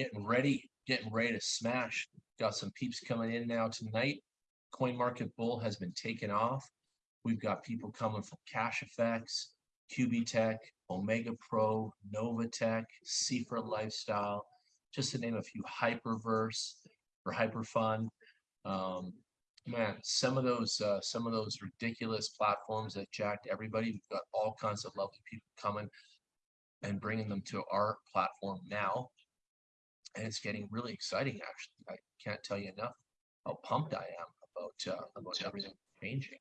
getting ready, getting ready to smash. Got some peeps coming in now tonight. Coin Market Bull has been taken off. We've got people coming from Cash FX, QB Tech, Omega Pro, Novatech, Cipher Lifestyle, just to name a few, Hyperverse or Hyperfund. Um, man, some of those uh, some of those ridiculous platforms that jacked everybody. We've got all kinds of lovely people coming and bringing them to our platform now, and it's getting really exciting. Actually, I can't tell you enough how pumped I am about uh, about everything changing.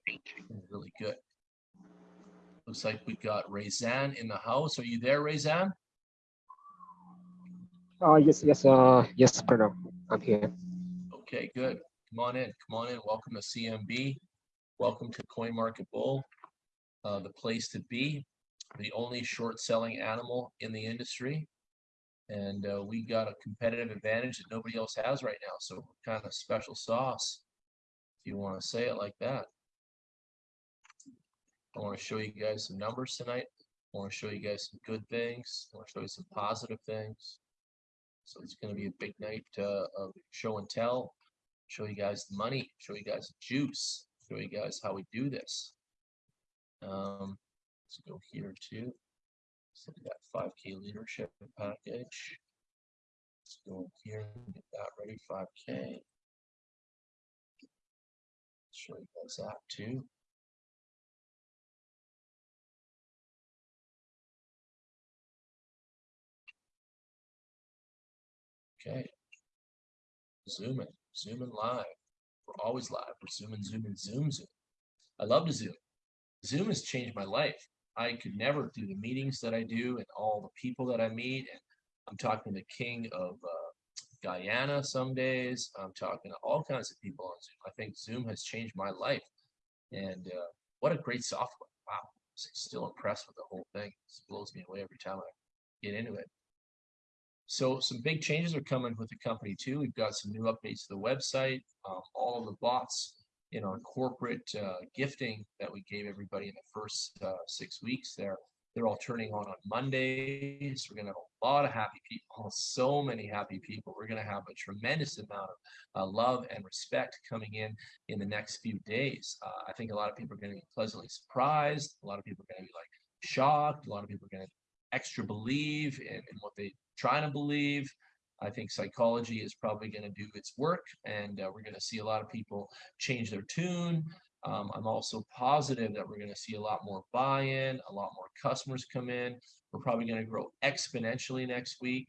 Really good. Looks like we got Razan in the house. Are you there, Razan? Uh, yes, yes, uh, yes, Pranav, I'm here. Okay, good. Come on in. Come on in. Welcome to CMB. Welcome to Coin Market Bull, uh, the place to be, the only short selling animal in the industry. And uh, we got a competitive advantage that nobody else has right now. So we're kind of special sauce, if you want to say it like that. I want to show you guys some numbers tonight. I want to show you guys some good things. I want to show you some positive things. So it's going to be a big night uh, of show and tell. Show you guys the money. Show you guys the juice. Show you guys how we do this. Um, let's go here too. So we got 5K leadership package. Let's go here and get that ready. 5K. Show you guys that too. Okay. Zooming, zooming live. We're always live. We're zooming, zooming, zoom, zoom. I love to zoom. Zoom has changed my life. I could never do the meetings that I do and all the people that I meet. And I'm talking to the king of uh, Guyana some days. I'm talking to all kinds of people on Zoom. I think Zoom has changed my life. And uh, what a great software. Wow. I'm still impressed with the whole thing. It blows me away every time I get into it. So some big changes are coming with the company too. We've got some new updates to the website. Um, all of the bots in our corporate uh, gifting that we gave everybody in the first uh, six weeks there, they're all turning on on Mondays. We're going to have a lot of happy people, so many happy people. We're going to have a tremendous amount of uh, love and respect coming in in the next few days. Uh, I think a lot of people are going to be pleasantly surprised. A lot of people are going to be like shocked. A lot of people are going to extra believe in, in what they're trying to believe. I think psychology is probably going to do its work, and uh, we're going to see a lot of people change their tune. Um, I'm also positive that we're going to see a lot more buy-in, a lot more customers come in. We're probably going to grow exponentially next week.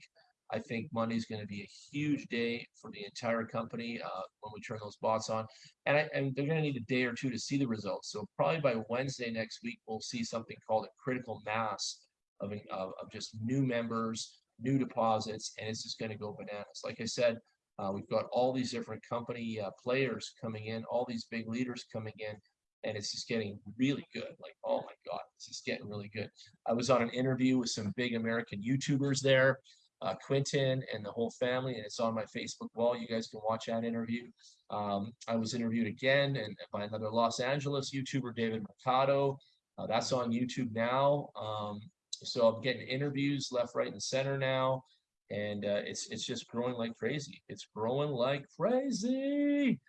I think Monday is going to be a huge day for the entire company uh, when we turn those bots on, and, I, and they're going to need a day or two to see the results. So probably by Wednesday next week, we'll see something called a critical mass of, of, of just new members, new deposits, and it's just going to go bananas. Like I said, uh, we've got all these different company uh, players coming in, all these big leaders coming in, and it's just getting really good. Like, oh my God, it's just getting really good. I was on an interview with some big American YouTubers there, uh, Quentin and the whole family, and it's on my Facebook wall. You guys can watch that interview. Um, I was interviewed again and by another Los Angeles YouTuber, David Mercado. Uh, that's on YouTube now. Um, so I'm getting interviews left, right, and center now, and uh, it's it's just growing like crazy. It's growing like crazy.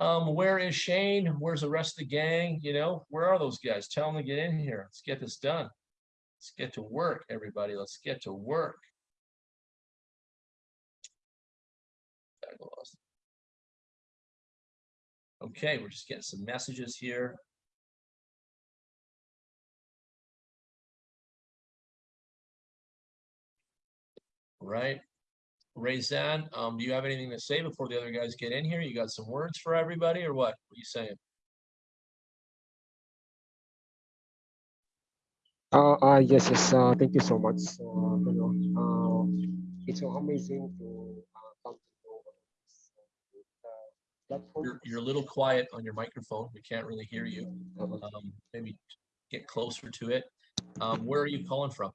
Um, where is Shane? Where's the rest of the gang? You know, where are those guys? Tell them to get in here. Let's get this done. Let's get to work, everybody. Let's get to work. Okay, we're just getting some messages here. Right? Razan, um, do you have anything to say before the other guys get in here? You got some words for everybody or what? What are you saying? Uh, uh yes, yes. Uh, thank you so much. Uh, you know, uh, it's so amazing to uh, come to know uh, You're, you're a little quiet on your microphone. We can't really hear you. Um, maybe get closer to it. Um, where are you calling from?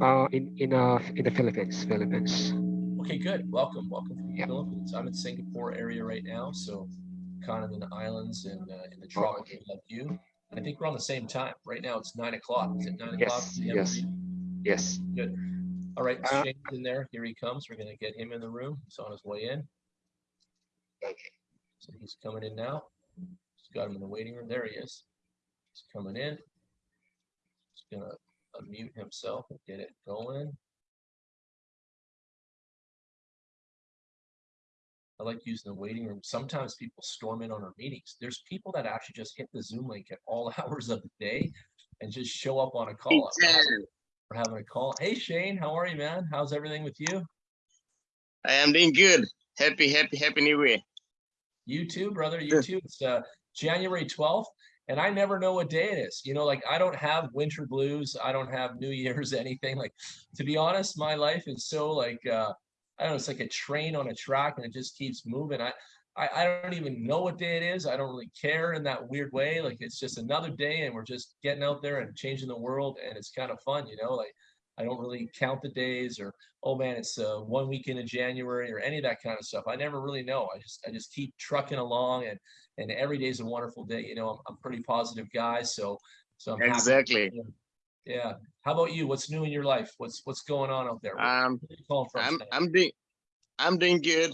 Uh, in in uh in the Philippines, Philippines. Okay, good. Welcome, welcome from the yeah. Philippines. I'm in Singapore area right now, so kind of in the islands and uh, in the tropics oh, okay. like you. I think we're on the same time. Right now it's nine o'clock. Is it nine yes, o'clock? Yes. Yes. Good. All right, Uh, Shane's in there. Here he comes. We're gonna get him in the room. He's on his way in. Okay. So he's coming in now. Just got him in the waiting room. There he is. He's coming in. He's gonna unmute himself and get it going. I like using the waiting room. Sometimes people storm in on our meetings. There's people that actually just hit the Zoom link at all hours of the day and just show up on a call. We're having- We're having a call. Hey Shane, how are you, man? How's everything with you? I am doing good. Happy, happy, happy new year. You too, brother. You too. It's uh, January 12th, and I never know what day it is. You know, like I don't have winter blues. I don't have New Year's, anything. Like, to be honest, my life is so like, uh, I don't know, it's like a train on a track and it just keeps moving. I, I, I don't even know what day it is. I don't really care in that weird way. Like, it's just another day and we're just getting out there and changing the world. And it's kind of fun, you know, like I don't really count the days or oh man, it's uh, one weekend in January or any of that kind of stuff. I never really know. I just I just keep trucking along, and and every day is a wonderful day. You know, I'm I'm a pretty positive guy, so so I'm happy. Exactly. Yeah. How about you? What's new in your life? What's what's going on out there? Um, are you calling from? I'm? I'm doing, I'm doing good.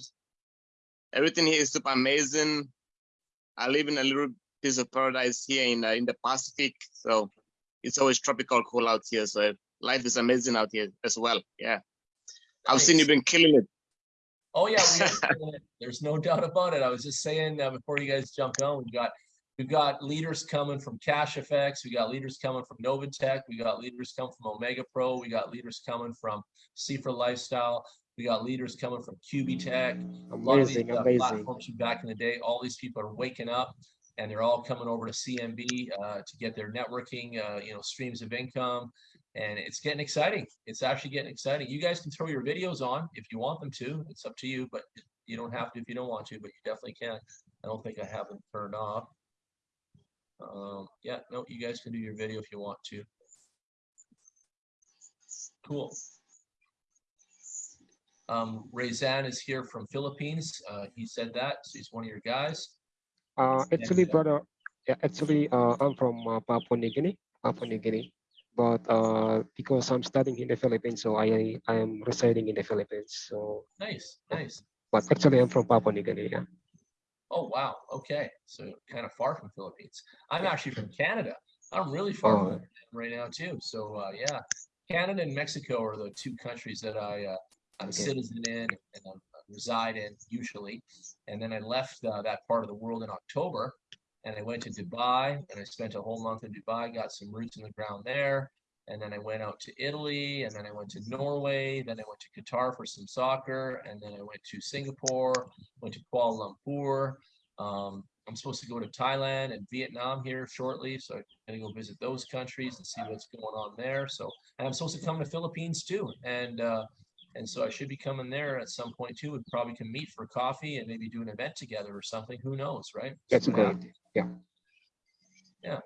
Everything here is super amazing. I live in a little piece of paradise here in, uh, in the Pacific. So it's always tropical cool out here. So life is amazing out here as well. Yeah. I've seen you've been killing it. Oh yeah, we are doing it. there's no doubt about it. I was just saying uh, before you guys jump on, we got we've got leaders coming from Cash FX, we got leaders coming from Novatech, we got leaders coming from Omega Pro, we got leaders coming from Cipher Lifestyle, we got leaders coming from QB Tech. A lot of these Amazing, uh, amazing. platforms from back in the day, all these people are waking up and they're all coming over to CMB uh, to get their networking, uh, you know, streams of income. And it's getting exciting. It's actually getting exciting. You guys can throw your videos on if you want them to. It's up to you, but you don't have to if you don't want to, but you definitely can. I don't think I have them turned off. Um, yeah, no, you guys can do your video if you want to. Cool. Um, Rezan is here from Philippines. Uh, he said that, so he's one of your guys. Uh, actually, And, uh, brother, yeah, actually, uh, I'm from uh, Papua New Guinea, Papua New Guinea. But uh, because I'm studying in the Philippines, so I I am residing in the Philippines. So, Nice, nice. but actually, I'm from Papua New Guinea. Yeah. Oh, wow. Okay. So kind of far from Philippines. I'm actually from Canada. I'm really far Oh. from right now too. So uh, yeah, Canada and Mexico are the two countries that I uh, I'm a Okay. citizen in and I reside in usually. And then I left uh, that part of the world in October, and I went to Dubai and I spent a whole month in Dubai. Got some roots in the ground there. And then I went out to Italy, and then I went to Norway, then I went to Qatar for some soccer, and then I went to Singapore, went to Kuala Lumpur. Um, I'm supposed to go to Thailand and Vietnam here shortly, so I'm gonna go visit those countries and see what's going on there. So, and I'm supposed to come to Philippines too, and uh, and so I should be coming there at some point too. We probably can meet for coffee and maybe do an event together or something. Who knows, right? That's See what great. happens. Yeah.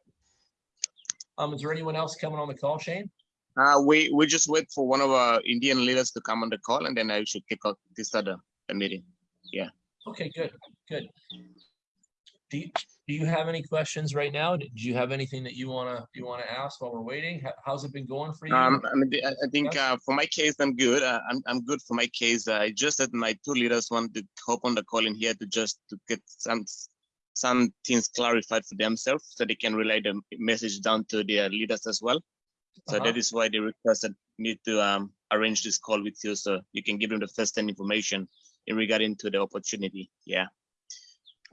Um, is there anyone else coming on the call, Shane? Uh, we, we just wait for one of our Indian leaders to come on the call and then I should kick off this other meeting. Yeah. Okay, good, good. Do you, do you have any questions right now? Did you have anything that you wanna you wanna ask while we're waiting? How- How's it been going for you? Um, I mean, I I think uh, for my case, I'm good. Uh, I'm I'm good for my case. Uh, just that my two leaders want to hop on the call in here to just to get some some things clarified for themselves, so they can relay the message down to their leaders as well. So Uh-huh. that is why they requested me to um, arrange this call with you, so you can give them the first-hand information in regarding to the opportunity. Yeah,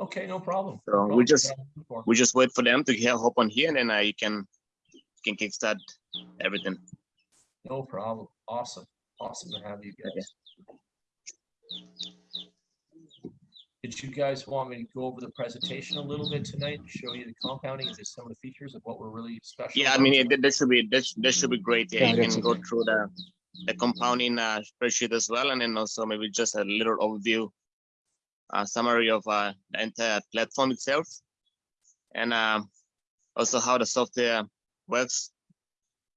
Okay, no problem. So no we just- That's what I'm looking for. we just wait for them to hear hop on here, and then I can you can kickstart everything. No problem. Awesome. Awesome to have you guys. Did you guys want me to go over the presentation a little bit tonight, and show you the compounding and just some of the features of what we're really special? Yeah, I mean, tonight? it, that should be that, sh- that should be great. Yeah, Yeah, you can go through the the compounding uh, spreadsheet as well, and then also maybe just a little overview, uh, summary of uh, the entire platform itself, and um, also how the software works,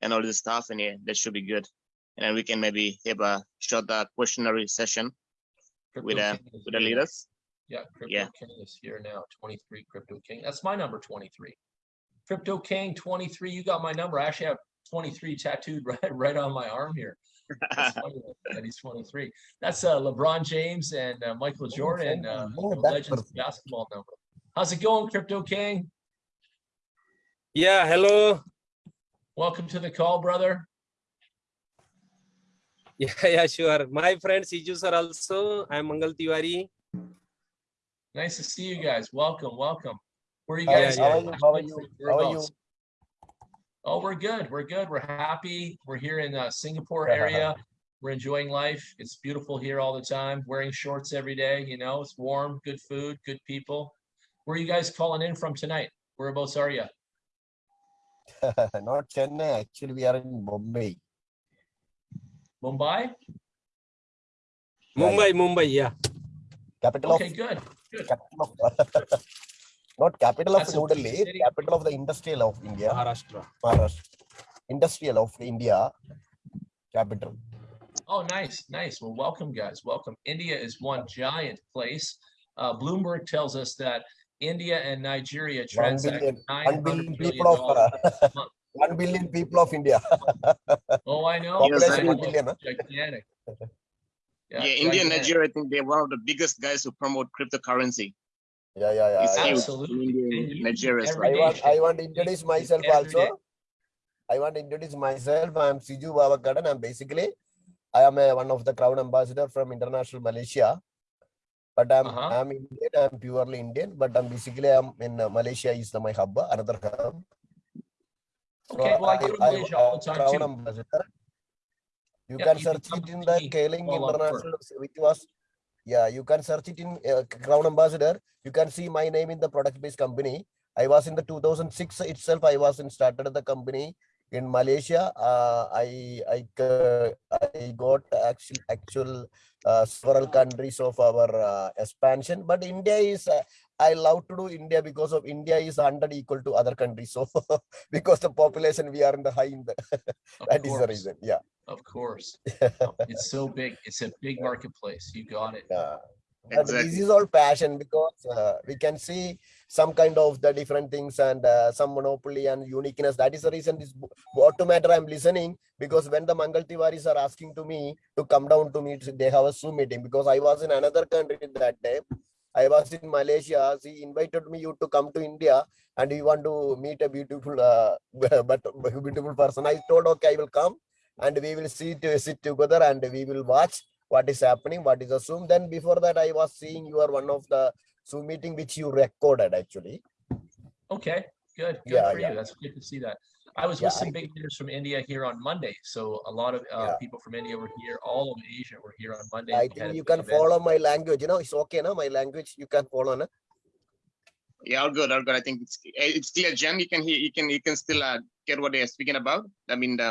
and all this stuff. And yeah, that should be good. And then we can maybe have a short uh, questionnaire session with Crypto uh, with the leaders. Yeah, Crypto Yeah. King is here now, twenty-three Crypto King. That's my number, twenty-three. Crypto King, twenty-three, you got my number. I actually have 23 tattooed right, right on my arm here. That's funny that he's 23. That's uh, LeBron James and uh, Michael Jordan, uh, Oh, the Legends person. basketball number. How's it going, Crypto King? Yeah, hello. Welcome to the call, brother. Yeah, yeah, sure. My friend Siju sir also. I'm Mangal Tiwari. Nice to see you guys. Welcome, welcome. Where are you How- guys? how are you? How are you? How are you? Whereabouts? Oh, we're good. We're good. We're happy. We're here in the Singapore area. We're enjoying life. It's beautiful here all the time. Wearing shorts every day. You know, it's warm, good food, good people. Where are you guys calling in from tonight? Whereabouts are you? Not Chennai, actually we are in Bombay. Mumbai? Yeah, yeah. Mumbai, Mumbai, yeah. Capital Okay, of, good. capital of, not capital of That's a New big Delhi, capital of the industrial of India, Maharashtra. Maharashtra. Industrial of India, capital. Oh, nice, nice. Well, welcome, guys. Welcome. India is one giant place. Uh, Bloomberg tells us that India and Nigeria One transact billion, nine one hundred billion billion people of, uh, one billion people of India. Oh, I know. Yes, I I know. know. billion. Gigantic. Yeah, India and. Nigeria, I think they're one of the biggest guys who promote cryptocurrency. Yeah, yeah, yeah. It's Absolutely. India And and you Nigeria I want, I want to introduce myself every day. also. I want to introduce myself. I'm Siju Babakadan. I'm basically, I am a, one of the crown ambassador from international Malaysia. But I'm, Uh-huh. I'm Indian. I'm purely Indian. But I'm basically, I'm in uh, Malaysia is the, my hub, another hub. So Okay, well, I go to I- Malaysia all the I'm time crown too. ambassador. You Yeah, can you search it in the Kaling International, which was, yeah, you can search it in uh, Crown Ambassador. You can see my name in the product-based company. I was in the 2006 itself. I was in started the company in Malaysia. Uh, I I uh, I got actual actual uh, several countries of our uh, expansion. But India is uh, I love to do India because of India is 100 equal to other countries. So because the population we are in the high in the Of that is the reason. Yeah. Of course. It's so big. It's a big marketplace. You got it. Yeah. But this is all passion because uh, we can see some kind of the different things and uh, some monopoly and uniqueness. That is the reason this what matter I'm listening because when the Mangal Tiwaris are asking to me to come down to meet, they have a Zoom meeting because I was in another country that day. I was in Malaysia. He invited me you to come to India and you want to meet a beautiful, uh, but beautiful person. I told okay, I will come and we will see to sit together and we will watch what is happening, what is Zoom. Then before that, I was seeing you are one of the Zoom meeting which you recorded actually. Okay, good. Good Yeah, for yeah. you. That's good to see that. I was Yeah, with some I- big leaders from India here on Monday. So a lot of uh, Yeah. people from India were here. All of Asia were here on Monday. I think you can event. follow my language. You know, it's okay, no? My language you can follow, no? Yeah, all good, all good. I think it's eh, it's clear, Jen. You can hear, you can you can still uh, get what they are speaking about. I mean, the,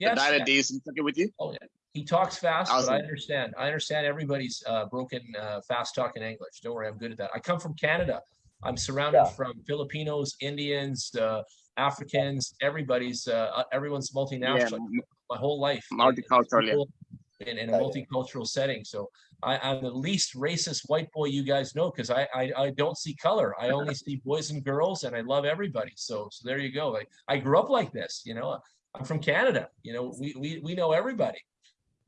the Yes, dialect yeah. is okay with you. Oh, yeah. He talks fast, but I understand. I understand everybody's uh, broken uh, fast talking English. Don't worry, I'm good at that. I come from Canada. I'm surrounded Yeah. from Filipinos, Indians, uh, Africans. Everybody's uh, uh, everyone's multinational. m- My whole life, multicultural, yeah. in, in a Yeah, yeah. multicultural setting. So I, I'm the least racist white boy you guys know because I, I I don't see color. I only see boys and girls, and I love everybody. So so there you go. Like I grew up like this. You know, I'm from Canada. You know, we we we know everybody.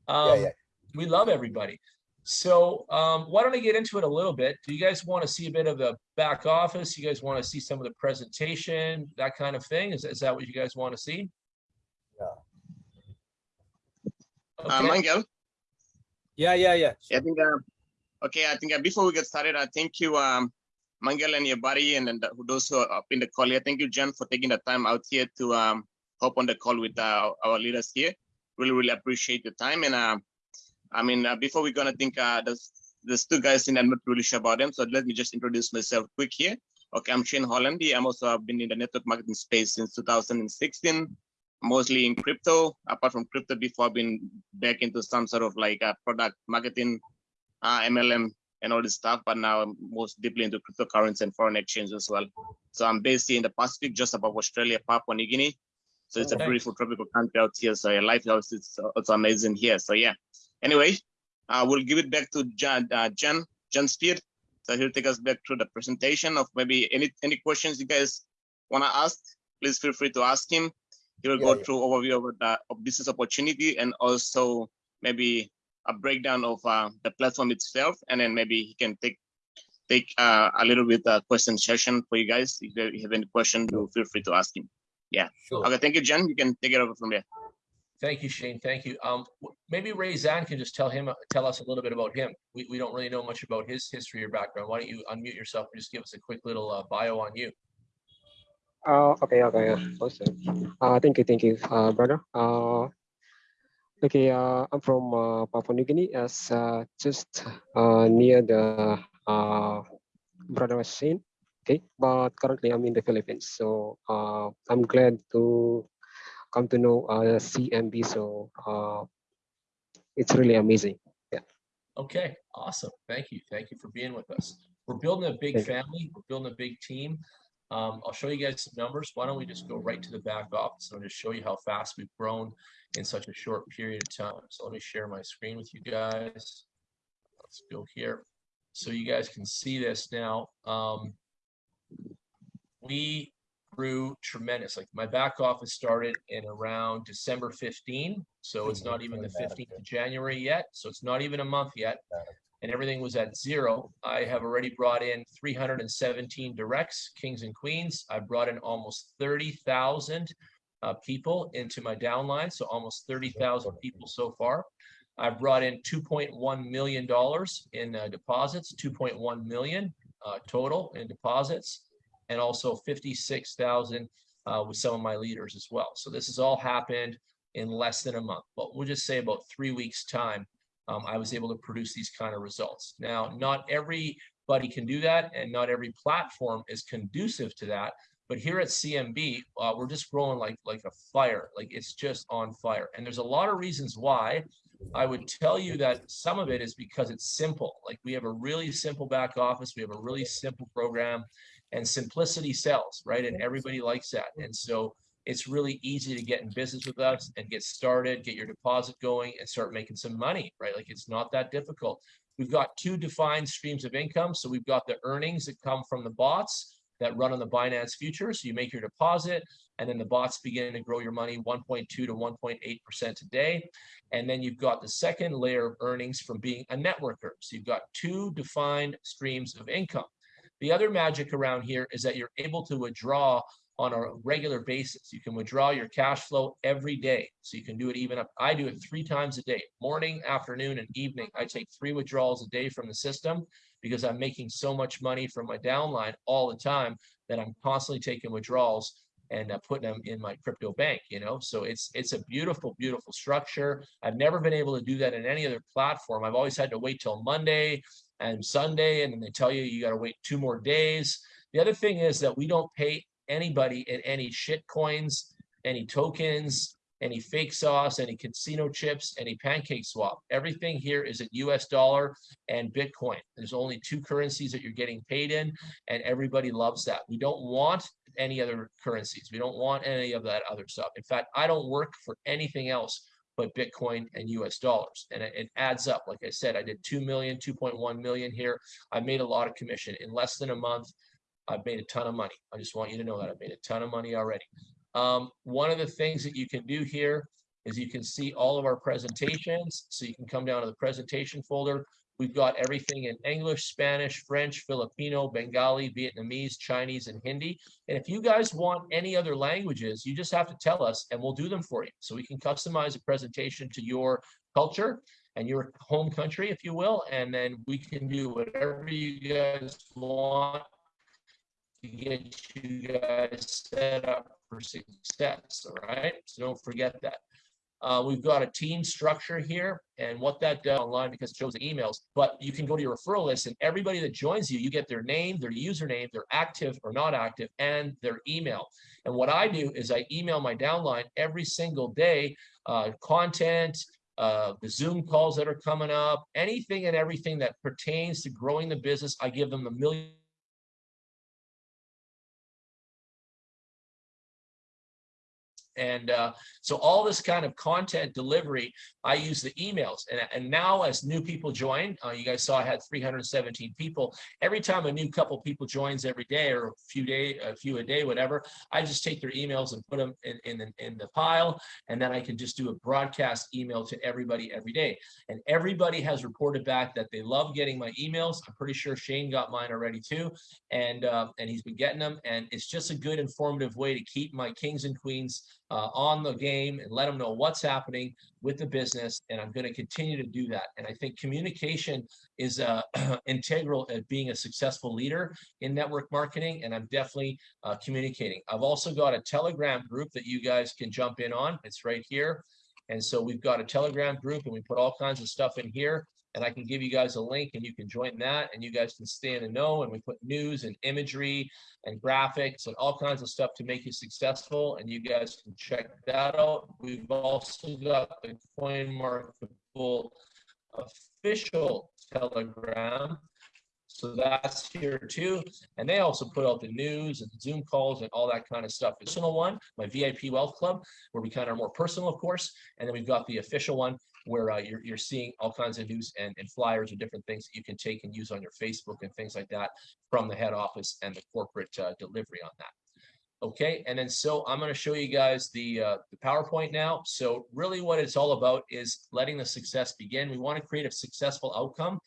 Um, Yeah, yeah. We love everybody. So um, why don't I get into it a little bit? Do you guys want to see a bit of the back office? You guys want to see some of the presentation, that kind of thing? Is, is that what you guys want to see? Yeah. Uh, Okay. Mangal, Yeah, yeah, yeah. I think. Uh, okay, I think uh, before we get started, I thank you, um, Mangal and your buddy, and, and uh, those who are up in the call here. Thank you, Jen, for taking the time out here to um, hop on the call with uh, our leaders here. Really, really appreciate your time. And uh, I mean, uh, before we're gonna think, uh, there's there's two guys in. I'm not really sure about them, so let me just introduce myself quick here. Okay, I'm Shane Hollandy. I'm also I've been in the network marketing space since 2016, mostly in crypto. Apart from crypto, before I've been back into some sort of like a product marketing, uh, MLM, and all this stuff. But now I'm most deeply into cryptocurrency and foreign exchange as well. So I'm based in the Pacific, just above Australia, Papua New Guinea. So it's a beautiful tropical country out here. So your life house is also amazing here. So yeah. Anyway, uh, we'll give it back to Jan, uh, Jen, Jen Speed. So he'll take us back through the presentation of maybe any any questions you guys want to ask. Please feel free to ask him. he will Yeah, go yeah. through overview of the of business opportunity and also maybe a breakdown of uh, the platform itself, and then maybe he can take take uh, a little bit uh, question session for you guys. If you have any question, do feel free to ask him. Sure. Okay, thank you, Jen. You can take it over from there. Thank you, Shane. Thank you. Um, maybe Razan can just tell him, uh, tell us a little bit about him. We, we don't really know much about his history or background. Why don't you unmute yourself and just give us a quick little uh, bio on you? Uh, okay, okay, yeah, awesome. Uh, thank you, thank you, uh, brother. Uh, okay, uh, I'm from uh, Papua New Guinea, as uh, just uh, near the uh, brother was saying. Okay, but currently I'm in the Philippines, so uh, I'm glad to come to know uh, CMB. So uh, it's really amazing. Yeah okay, awesome. Thank you. Thank you for being with us. We're building a big family. We're building a big team. Um, I'll show you guys some numbers. Why don't we just go right to the back office and I'll just show you how fast we've grown in such a short period of time. So let me share my screen with you guys. Let's go here. So you guys can see this now. Um, we grew tremendous. Like my back office started in around December 15. So it's not even the 15th of January yet. So it's not even a month yet. And everything was at zero. I have already brought in 317 directs, kings and queens. I brought in almost 30,000 uh, people into my downline. So almost 30,000 people so far. I brought in $2.1 million in uh, deposits, 2.1 million uh, total in deposits and also 56,000 uh, with some of my leaders as well. So this has all happened in less than a month, but we'll just say about three weeks time. Um, I was able to produce these kind of results. Now, not everybody can do that, and not every platform is conducive to that. But here at CMB, uh, we're just growing like like a fire, like it's just on fire. And there's a lot of reasons why. I would tell you that some of it is because it's simple. Like we have a really simple back office, we have a really simple program and simplicity sells, right? And everybody likes that. And so it's really easy to get in business with us and get started, get your deposit going and start making some money, right? Like it's not that difficult. We've got two defined streams of income. So we've got the earnings that come from the bots that run on the Binance futures. So you make your deposit and then the bots begin to grow your money 1.2 to 1.8% a day. And then you've got the second layer of earnings from being a networker. So you've got two defined streams of income. The other magic around here is that you're able to withdraw on a regular basis. You can withdraw your cash flow every day. So you can do it even up. I do it three times a day, morning, afternoon, and evening. I take three withdrawals a day from the system because I'm making so much money from my downline all the time that I'm constantly taking withdrawals and uh, putting them in my crypto bank, you know? So it's it's a beautiful, beautiful structure. I've never been able to do that in any other platform. I've always had to wait till Monday and Sunday, and then they tell you you got to wait two more days. The other thing is that we don't pay anybody in any shit coins, any tokens, any fake sauce, any casino chips, any pancake swap. Everything here is in US dollar and Bitcoin. There's only two currencies that you're getting paid in, and everybody loves that. We don't want any other currencies. We don't want any of that other stuff. In fact, I don't work for anything else but Bitcoin and US dollars. And it, it, adds up. Like I said, I did 2 million, 2.1 million here. I made a lot of commission in less than a month. I've made a ton of money. I just want you to know that I've made a ton of money already. Um, one of the things that you can do here is you can see all of our presentations. So you can come down to the presentation folder. We've got everything in English, Spanish, French, Filipino, Bengali, Vietnamese, Chinese, and Hindi. And if you guys want any other languages, you just have to tell us and we'll do them for you. So we can customize a presentation to your culture and your home country, if you will. And then we can do whatever you guys want to get you guys set up for success. All right. So don't forget that. Uh, we've got a team structure here and what that does online because it shows the emails, but you can go to your referral list and everybody that joins you, you get their name, their username, their active or not active and their email. And what I do is I email my downline every single day, uh, content, uh, the Zoom calls that are coming up, anything and everything that pertains to growing the business. I give them a million And uh, so all this kind of content delivery, I use the emails. And, and now as new people join, uh, you guys saw I had 317 people. Every time a new couple people joins every day or a few day, a few a day, whatever, I just take their emails and put them in, in, the, in the pile. And then I can just do a broadcast email to everybody every day. And everybody has reported back that they love getting my emails. I'm pretty sure Shane got mine already too. And, uh, and he's been getting them. And it's just a good informative way to keep my kings and queens uh, on the game and let them know what's happening with the business. And I'm going to continue to do that. And I think communication is uh, integral at being a successful leader in network marketing. And I'm definitely uh, communicating. I've also got a Telegram group that you guys can jump in on. It's right here. And so we've got a Telegram group and we put all kinds of stuff in here and I can give you guys a link and you can join that and you guys can stay in the know and we put news and imagery and graphics and all kinds of stuff to make you successful and you guys can check that out. We've also got the coin CoinMarketable official Telegram. So that's here too. And they also put out the news and Zoom calls and all that kind of stuff. Personal one, my VIP Wealth Club, where we kind of are more personal, of course. And then we've got the official one where uh, you're, you're seeing all kinds of news and, and flyers and different things that you can take and use on your Facebook and things like that from the head office and the corporate uh, delivery on that. Okay, and then so I'm going to show you guys the, uh, the PowerPoint now. So really what it's all about is letting the success begin. We want to create a successful outcome.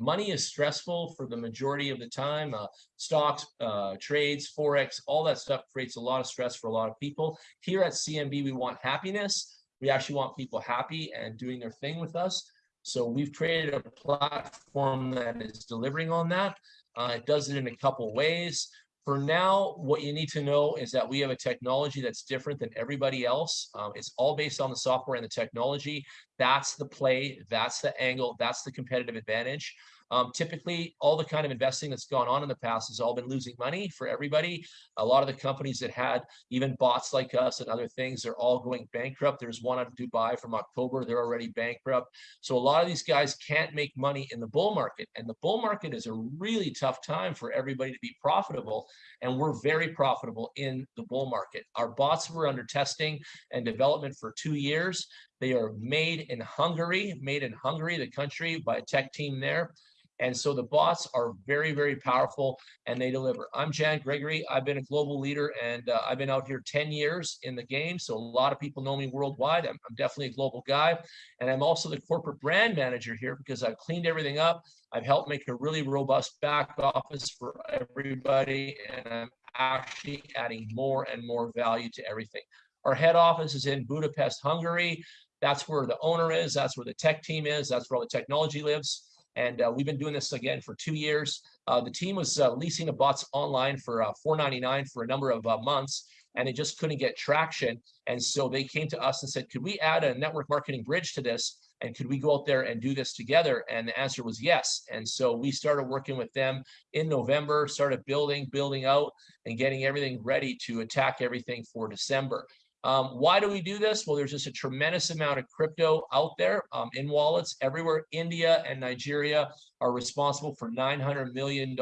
Money is stressful for the majority of the time. Uh, stocks, uh, trades, Forex, all that stuff creates a lot of stress for a lot of people. Here at CMB, we want happiness. We actually want people happy and doing their thing with us. So we've created a platform that is delivering on that. Uh, it does it in a couple ways. For now, what you need to know is that we have a technology that's different than everybody else. Um, it's all based on the software and the technology. That's the play, that's the angle, that's the competitive advantage. Um, typically, all the kind of investing that's gone on in the past has all been losing money for everybody. A lot of the companies that had even bots like us and other things, they're all going bankrupt. There's one out of Dubai from October, they're already bankrupt. So a lot of these guys can't make money in the bull market. And the bull market is a really tough time for everybody to be profitable. And we're very profitable in the bull market. Our bots were under testing and development for two years. They are made in Hungary, made in Hungary, the country, by a tech team there. And so the bots are very, very powerful and they deliver. I'm Jan Gregory. I've been a global leader and uh, I've been out here 10 years in the game. So a lot of people know me worldwide. I'm, I'm definitely a global guy. And I'm also the corporate brand manager here because I've cleaned everything up. I've helped make a really robust back office for everybody. And I'm actually adding more and more value to everything. Our head office is in Budapest, Hungary. That's where the owner is. That's where the tech team is. That's where all the technology lives. And uh, we've been doing this again for two years. Uh, the team was uh, leasing the bots online for uh, $4.99 for a number of uh, months, and they just couldn't get traction. And so they came to us and said, could we add a network marketing bridge to this? And could we go out there and do this together? And the answer was yes. And so we started working with them in November, started building, building out, and getting everything ready to attack everything for December. Um, why do we do this? Well, there's just a tremendous amount of crypto out there um, in wallets everywhere. India and Nigeria are responsible for $900 million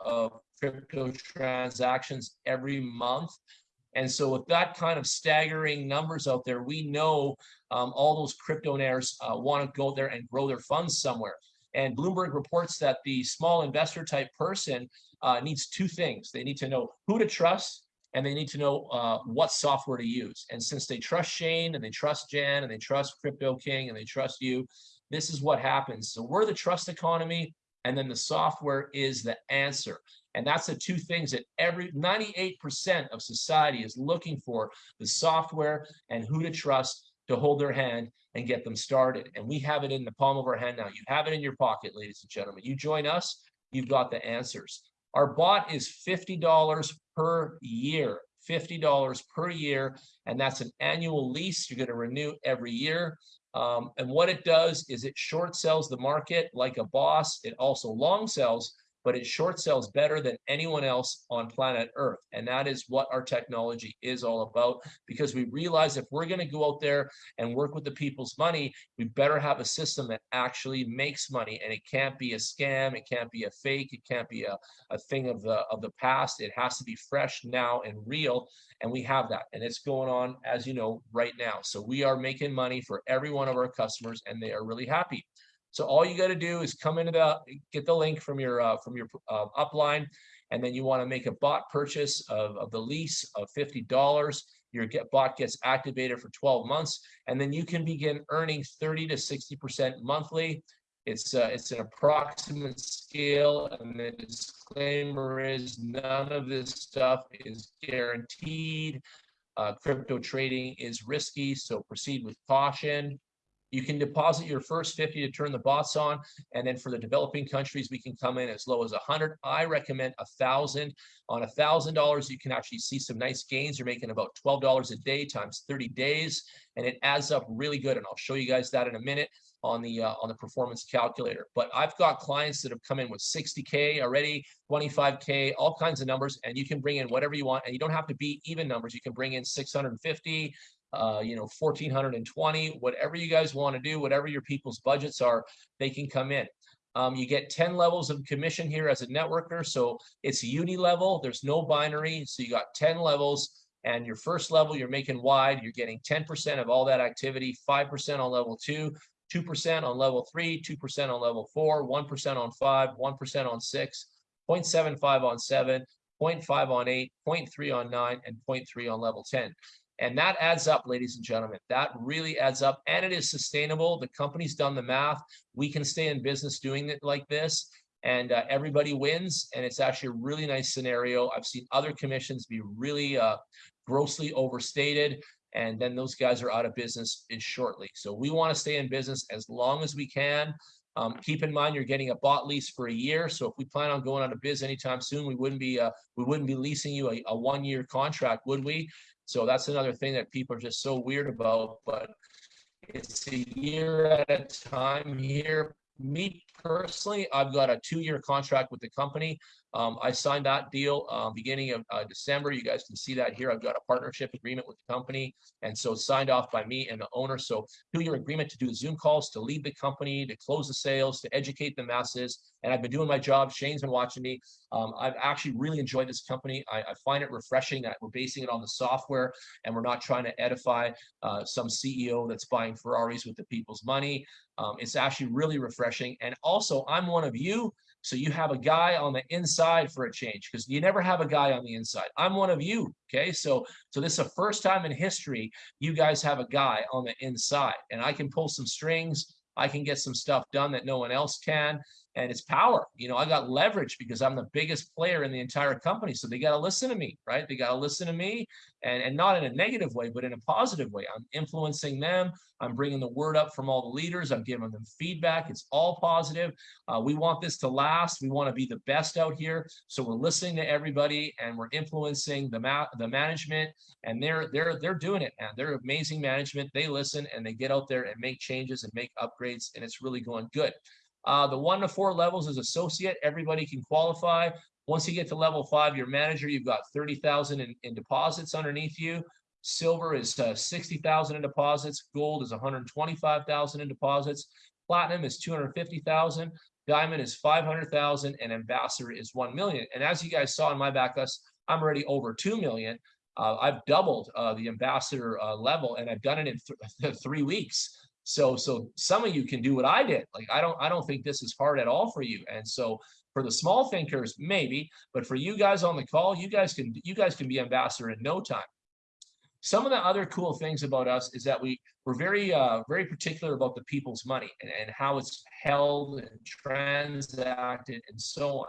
of crypto transactions every month. And so with that kind of staggering numbers out there, we know um, all those cryptonaires uh, want to go there and grow their funds somewhere. And Bloomberg reports that the small investor type person uh, needs two things. They need to know who to trust and they need to know uh, what software to use. And since they trust Shane and they trust Jan and they trust Crypto King and they trust you, this is what happens. So we're the trust economy, and then the software is the answer. And that's the two things that every 98% of society is looking for, the software and who to trust to hold their hand and get them started. And we have it in the palm of our hand now. You have it in your pocket, ladies and gentlemen. You join us, you've got the answers. Our bot is $50 per year, $50 per year, and that's an annual lease. You're going to renew every year. Um, and what it does is it short sells the market like a boss. It also long sells but it short sells better than anyone else on planet Earth. And that is what our technology is all about because we realize if we're going to go out there and work with the people's money, we better have a system that actually makes money and it can't be a scam, it can't be a fake, it can't be a, a thing of the of the past. It has to be fresh now and real. And we have that. And it's going on, as you know, right now. So we are making money for every one of our customers and they are really happy. So all you got to do is come into the get the link from your uh, from your uh, upline, and then you want to make a bot purchase of, of the lease of fifty dollars. Your get bot gets activated for 12 months, and then you can begin earning 30 to 60 percent monthly. It's uh, it's an approximate scale, and the disclaimer is none of this stuff is guaranteed. Uh, crypto trading is risky, so proceed with caution. You can deposit your first 50 to turn the bots on. And then for the developing countries, we can come in as low as 100. I recommend a thousand. On a thousand dollars, you can actually see some nice gains. You're making about $12 a day times 30 days, and it adds up really good. And I'll show you guys that in a minute on the uh, on the performance calculator. But I've got clients that have come in with 60k already, 25k, all kinds of numbers, and you can bring in whatever you want, and you don't have to be even numbers. You can bring in 650, uh, you know, 1420, whatever you guys want to do, whatever your people's budgets are, they can come in. Um, you get 10 levels of commission here as a networker. So it's uni level. There's no binary. So you got 10 levels and your first level, you're making wide. You're getting 10% of all that activity, 5% on level two, 2% on level three, 2% on level four, 1% on five, 1% on six, 0.75 on seven, 0.5 on eight, 0.3 on nine, and 0.3 on level 10. And that adds up, ladies and gentlemen. That really adds up and it is sustainable. The company's done the math. We can stay in business doing it like this and uh, everybody wins. And it's actually a really nice scenario. I've seen other commissions be really uh, grossly overstated. And then those guys are out of business in shortly. So we want to stay in business as long as we can. Um, keep in mind you're getting a bot lease for a year. So if we plan on going out of biz anytime soon, we wouldn't be uh, we wouldn't be leasing you a, a one year contract, would we? So that's another thing that people are just so weird about, but it's a year at a time here. Me personally, I've got a two-year contract with the company. Um, I signed that deal uh, beginning of uh, December. You guys can see that here. I've got a partnership agreement with the company. And so signed off by me and the owner. So two-year agreement to do Zoom calls, to lead the company, to close the sales, to educate the masses. And I've been doing my job. Shane's been watching me. Um, I've actually really enjoyed this company. I, I, find it refreshing that we're basing it on the software and we're not trying to edify uh, some CEO that's buying Ferraris with the people's money. Um, it's actually really refreshing. And also, I'm one of you so you have a guy on the inside for a change because you never have a guy on the inside. I'm one of you. Okay. So, so this is the first time in history you guys have a guy on the inside and I can pull some strings. I can get some stuff done that no one else can and it's power. You know, I got leverage because I'm the biggest player in the entire company. So they got to listen to me, right? They got to listen to me and, and not in a negative way, but in a positive way. I'm influencing them. I'm bringing the word up from all the leaders. I'm giving them feedback. It's all positive. Uh, we want this to last. We want to be the best out here. So we're listening to everybody and we're influencing the ma the management and they're, they're, they're doing it and they're amazing management. They listen and they get out there and make changes and make upgrades and it's really going good. Uh, the one to four levels is associate. Everybody can qualify. Once you get to level five, your manager, you've got 30,000 in, in deposits underneath you. Silver is uh, 60,000 in deposits. Gold is 125,000 in deposits. Platinum is 250,000. Diamond is 500,000 and ambassador is 1 million. And as you guys saw in my backlist, I'm already over 2 million. Uh, I've doubled uh, the ambassador uh, level and I've done it in th three weeks. So so some of you can do what I did. Like I don't I don't think this is hard at all for you. And so for the small thinkers, maybe, but for you guys on the call, you guys can you guys can be ambassador in no time. Some of the other cool things about us is that we we're very uh, very particular about the people's money and, and how it's held and transacted and so on.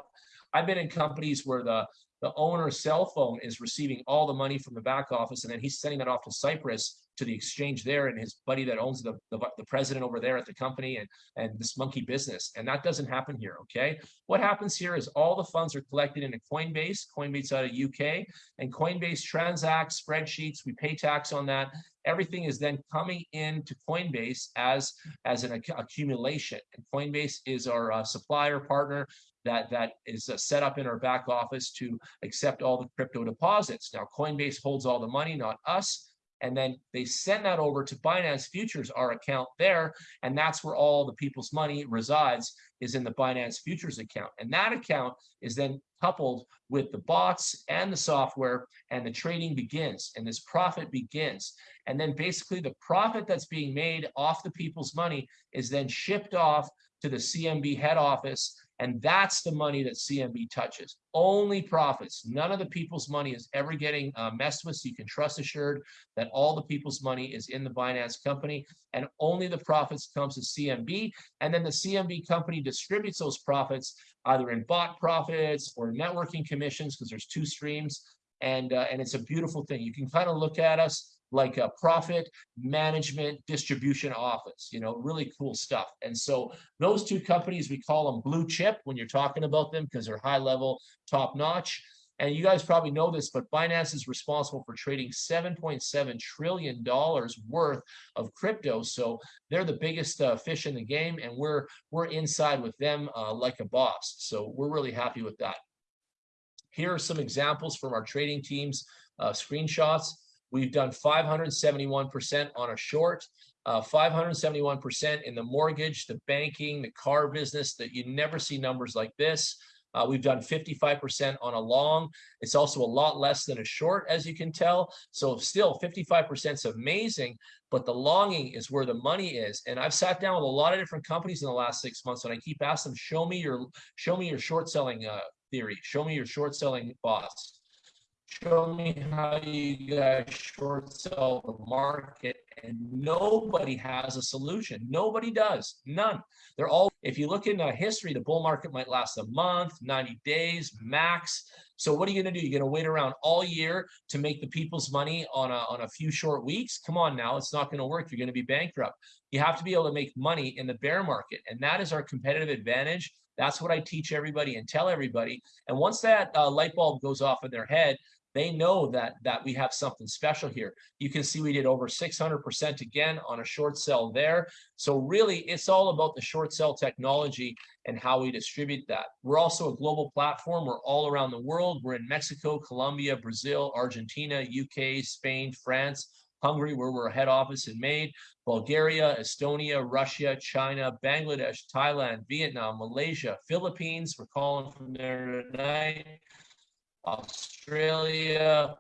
I've been in companies where the the owner's cell phone is receiving all the money from the back office and then he's sending that off to Cyprus to the exchange there and his buddy that owns the, the, the, president over there at the company and, and this monkey business. And that doesn't happen here, okay? What happens here is all the funds are collected in a Coinbase, Coinbase out of UK, and Coinbase transacts spreadsheets, we pay tax on that. Everything is then coming into Coinbase as, as an accumulation. And Coinbase is our uh, supplier partner that that is uh, set up in our back office to accept all the crypto deposits. Now Coinbase holds all the money, not us. And then they send that over to Binance Futures, our account there, and that's where all the people's money resides is in the Binance Futures account. And that account is then coupled with the bots and the software and the trading begins and this profit begins. And then basically the profit that's being made off the people's money is then shipped off to the CMB head office and that's the money that CMB touches. Only profits. None of the people's money is ever getting uh, messed with. So you can trust assured that all the people's money is in the Binance company and only the profits comes to CMB. And then the CMB company distributes those profits either in bot profits or networking commissions because there's two streams. And, uh, and it's a beautiful thing. You can kind of look at us like a profit management distribution office, you know, really cool stuff. And so those two companies, we call them blue chip when you're talking about them because they're high level, top notch. And you guys probably know this, but Binance is responsible for trading $7.7 trillion worth of crypto. So they're the biggest uh, fish in the game, and we're we're inside with them uh, like a boss. So we're really happy with that. Here are some examples from our trading teams, uh, screenshots. We've done 571% on a short, uh, 571% in the mortgage, the banking, the car business that you never see numbers like this. Uh, we've done 55% on a long. It's also a lot less than a short, as you can tell. So still 55% is amazing, but the longing is where the money is. And I've sat down with a lot of different companies in the last six months and I keep asking them, show me your, show me your short selling uh, theory. Show me your short selling boss show me how you guys short sell the market and nobody has a solution. Nobody does. None. They're all if you look into history the bull market might last a month 90 days max. So what are you going to do? You're going to wait around all year to make the people's money on a, on a few short weeks? Come on now it's not going to work. You're going to be bankrupt. You have to be able to make money in the bear market and that is our competitive advantage. That's what I teach everybody and tell everybody. And once that uh, light bulb goes off in their head, they know that that we have something special here. You can see we did over 600% again on a short sell there. So really, it's all about the short sell technology and how we distribute that. We're also a global platform. We're all around the world. We're in Mexico, Colombia, Brazil, Argentina, UK, Spain, France, Hungary, where we're head office in Maine, Bulgaria, Estonia, Russia, China, Bangladesh, Thailand, Vietnam, Malaysia, Philippines. We're calling from there tonight. Australia,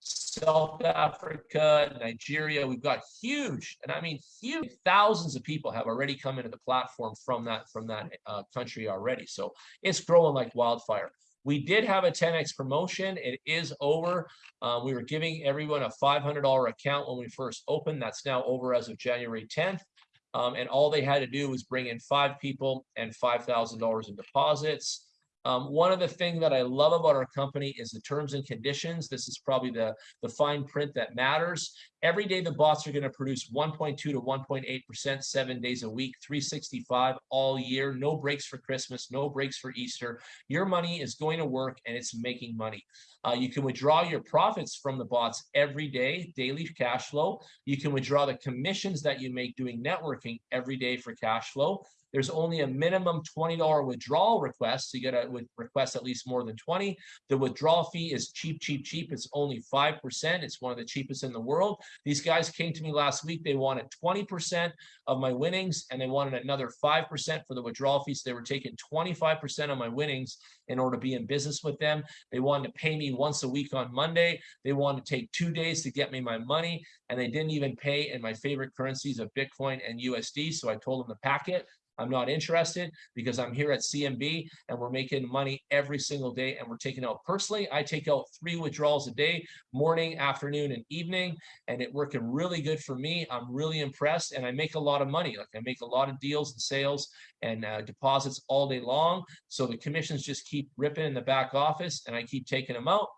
South Africa, Nigeria. We've got huge, and I mean huge, thousands of people have already come into the platform from that from that uh, country already. So it's growing like wildfire. We did have a 10x promotion. It is over. Uh, we were giving everyone a $500 account when we first opened. That's now over as of January 10th. Um, and all they had to do was bring in five people and $5,000 in deposits. Um, one of the things that I love about our company is the terms and conditions. This is probably the, the fine print that matters. Every day the bots are going to produce 1.2 to 1.8% seven days a week, 365 all year, no breaks for Christmas, no breaks for Easter. Your money is going to work and it's making money. Uh, you can withdraw your profits from the bots every day, daily cash flow. You can withdraw the commissions that you make doing networking every day for cash flow. There's only a minimum $20 withdrawal request. So you got to request at least more than 20. The withdrawal fee is cheap, cheap, cheap. It's only 5%. It's one of the cheapest in the world. These guys came to me last week. They wanted 20% of my winnings and they wanted another 5% for the withdrawal fees. They were taking 25% of my winnings in order to be in business with them. They wanted to pay me once a week on Monday. They wanted to take two days to get me my money and they didn't even pay in my favorite currencies of Bitcoin and USD. So I told them to pack it. I'm not interested because I'm here at CMB and we're making money every single day and we're taking out personally. I take out three withdrawals a day, morning, afternoon, and evening, and it working really good for me. I'm really impressed and I make a lot of money. Like I make a lot of deals and sales and uh, deposits all day long. So the commissions just keep ripping in the back office and I keep taking them out.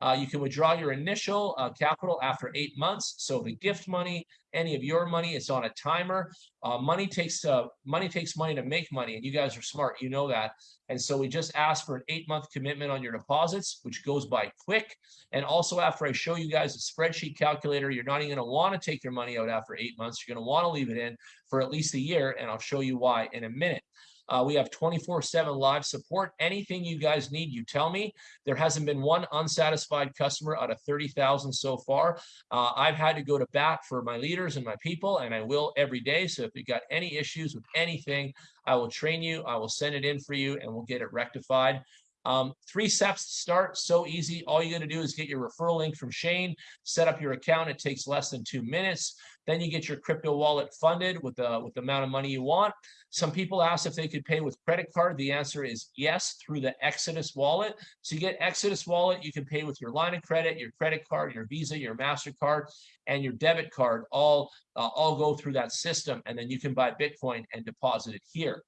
Uh, you can withdraw your initial uh, capital after eight months. So the gift money, any of your money, it's on a timer. Uh, money takes uh, money takes money to make money, and you guys are smart, you know that. And so we just ask for an eight month commitment on your deposits, which goes by quick. And also after I show you guys a spreadsheet calculator, you're not even going to want to take your money out after eight months. You're going to want to leave it in for at least a year, and I'll show you why in a minute. Uh, we have 24 7 live support. Anything you guys need, you tell me. There hasn't been one unsatisfied customer out of 30,000 so far. Uh, I've had to go to bat for my leaders and my people, and I will every day. So if you got any issues with anything, I will train you, I will send it in for you, and we'll get it rectified. Um, three steps to start, so easy. All you got to do is get your referral link from Shane, set up your account. It takes less than two minutes. Then you get your crypto wallet funded with the with the amount of money you want. Some people ask if they could pay with credit card. The answer is yes through the Exodus wallet. So you get Exodus wallet, you can pay with your line of credit, your credit card, your Visa, your Mastercard, and your debit card. All uh, all go through that system, and then you can buy Bitcoin and deposit it here.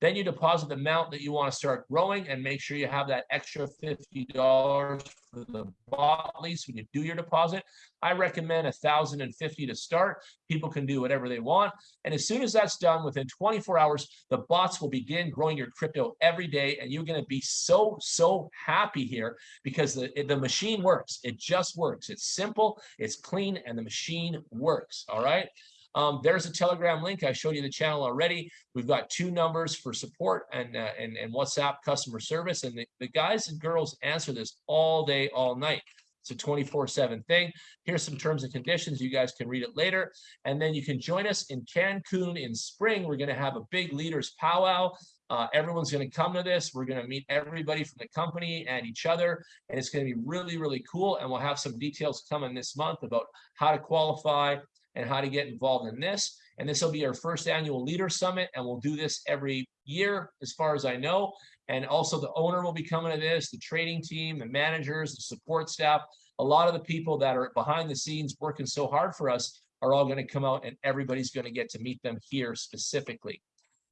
Then you deposit the amount that you want to start growing and make sure you have that extra $50 for the bot lease when you do your deposit. I recommend a thousand and fifty to start. People can do whatever they want. And as soon as that's done, within 24 hours, the bots will begin growing your crypto every day. And you're going to be so, so happy here because the, the machine works. It just works. It's simple, it's clean, and the machine works. All right. Um, there's a Telegram link. I showed you the channel already. We've got two numbers for support and uh, and, and WhatsApp customer service. And the, the guys and girls answer this all day, all night. It's a 24 7 thing. Here's some terms and conditions. You guys can read it later. And then you can join us in Cancun in spring. We're going to have a big leaders powwow. Uh, everyone's going to come to this. We're going to meet everybody from the company and each other. And it's going to be really, really cool. And we'll have some details coming this month about how to qualify and how to get involved in this. And this will be our first annual leader summit. And we'll do this every year, as far as I know. And also the owner will be coming to this, the trading team, the managers, the support staff, a lot of the people that are behind the scenes working so hard for us are all going to come out and everybody's going to get to meet them here specifically.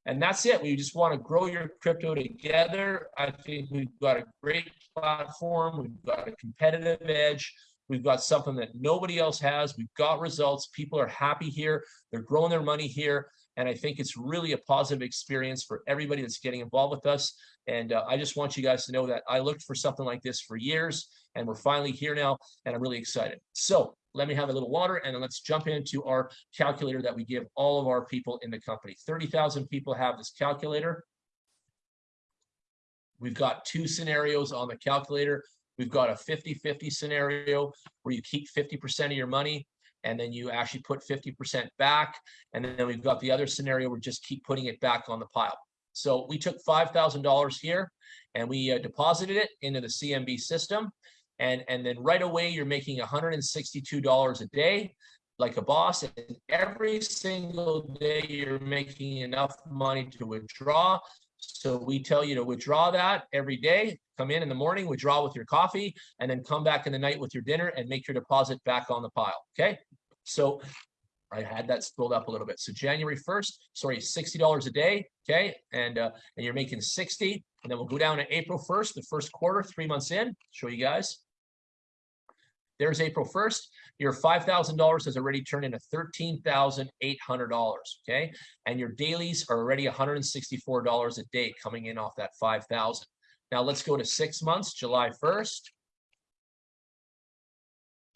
And that's it. We just want to grow your crypto together. I think we've got a great platform. We've got a competitive edge. We've got something that nobody else has. We've got results. People are happy here. They're growing their money here. And I think it's really a positive experience for everybody that's getting involved with us. And uh, I just want you guys to know that I looked for something like this for years and we're finally here now and I'm really excited. So let me have a little water and let's jump into our calculator that we give all of our people in the company. 30,000 people have this calculator. We've got two scenarios on the calculator. We've got a 50-50 scenario where you keep 50% of your money and then you actually put 50% back. And then we've got the other scenario where just keep putting it back on the pile. So we took $5,000 here and we uh, deposited it into the CMB system. And, and then right away, you're making $162 a day like a boss. And every single day, you're making enough money to withdraw. So we tell you to withdraw that every day. Come in in the morning, withdraw with your coffee, and then come back in the night with your dinner and make your deposit back on the pile. Okay. So I had that scrolled up a little bit. So January 1st, sorry, $60 a day. Okay. And, uh, and you're making 60. And then we'll go down to April 1st, the first quarter, three months in, show you guys. There's April 1st. Your $5,000 has already turned into $13,800. Okay. And your dailies are already $164 a day coming in off that 5,000. Now let's go to six months, July 1st.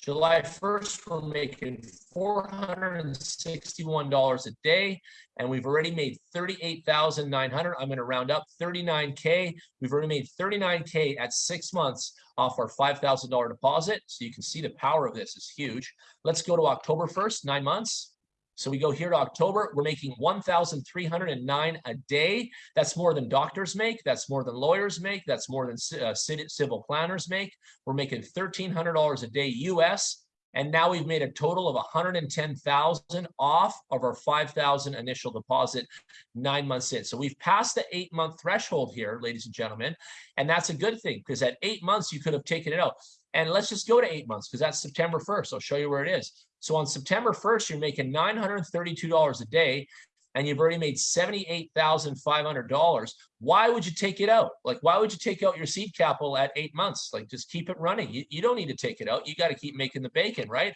July 1st, we're making $461 a day, and we've already made 38,900. I'm going to round up 39K. We've already made 39K at six months off our $5,000 deposit. So you can see the power of this is huge. Let's go to October 1st, nine months. So we go here to October, we're making 1,309 a day. That's more than doctors make. That's more than lawyers make. That's more than uh, civil planners make. We're making $1,300 a day US. And now we've made a total of 110,000 off of our 5,000 initial deposit nine months in. So we've passed the eight month threshold here, ladies and gentlemen. And that's a good thing because at eight months, you could have taken it out. And let's just go to eight months because that's September 1st. I'll show you where it is. So on September 1st, you're making $932 a day and you've already made $78,500. Why would you take it out? Like, why would you take out your seed capital at eight months? Like, just keep it running. You, you don't need to take it out. You got to keep making the bacon, right?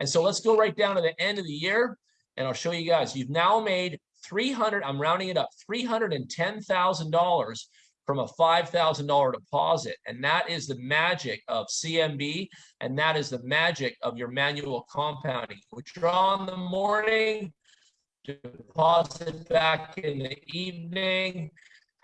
And so let's go right down to the end of the year and I'll show you guys. You've now made 300, I'm rounding it up, $310,000 from a $5,000 deposit. And that is the magic of CMB. And that is the magic of your manual compounding. Withdraw in the morning, deposit back in the evening,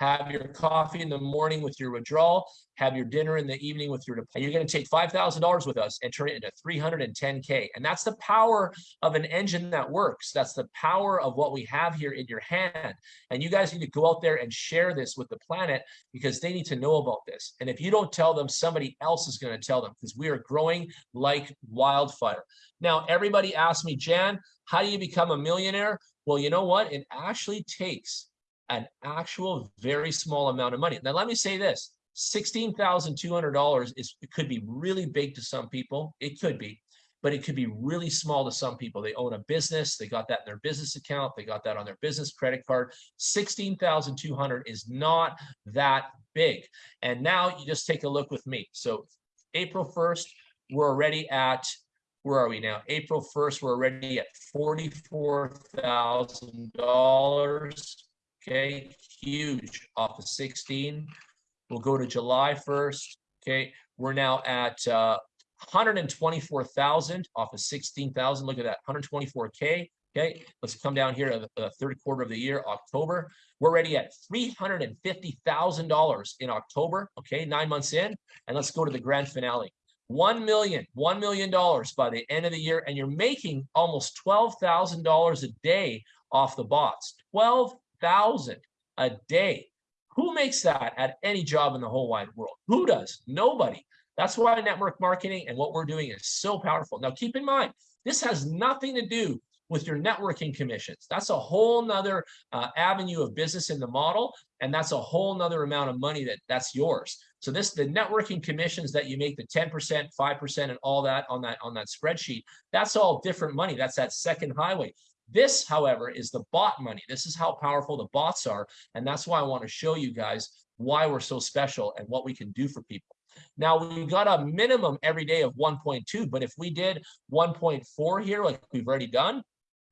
have your coffee in the morning with your withdrawal, have your dinner in the evening with your, you're going to take $5,000 with us and turn it into 310K. And that's the power of an engine that works. That's the power of what we have here in your hand. And you guys need to go out there and share this with the planet because they need to know about this. And if you don't tell them, somebody else is going to tell them because we are growing like wildfire. Now, everybody asks me, Jan, how do you become a millionaire? Well, you know what? It actually takes an actual very small amount of money. Now, let me say this. $16,200 is it could be really big to some people. It could be, but it could be really small to some people. They own a business. They got that in their business account. They got that on their business credit card. 16,200 is not that big. And now you just take a look with me. So April 1st, we're already at where are we now? April 1st, we're already at $44,000. Okay, huge off of 16. We'll go to July 1st. Okay, we're now at uh, 124,000 off of 16,000. Look at that, 124K. Okay, let's come down here to the third quarter of the year, October. We're already at $350,000 in October. Okay, nine months in. And let's go to the grand finale. One million, one million dollars by the end of the year, and you're making almost twelve thousand dollars a day off the bots. Twelve thousand a day. Who makes that at any job in the whole wide world? Who does? Nobody. That's why network marketing and what we're doing is so powerful. Now, keep in mind, this has nothing to do with your networking commissions. That's a whole nother uh, avenue of business in the model. And that's a whole nother amount of money that that's yours. So this, the networking commissions that you make the 10%, 5% and all that on that, on that spreadsheet, that's all different money. That's that second highway. This, however, is the bot money. This is how powerful the bots are. And that's why I want to show you guys why we're so special and what we can do for people. Now we've got a minimum every day of 1.2, but if we did 1.4 here, like we've already done,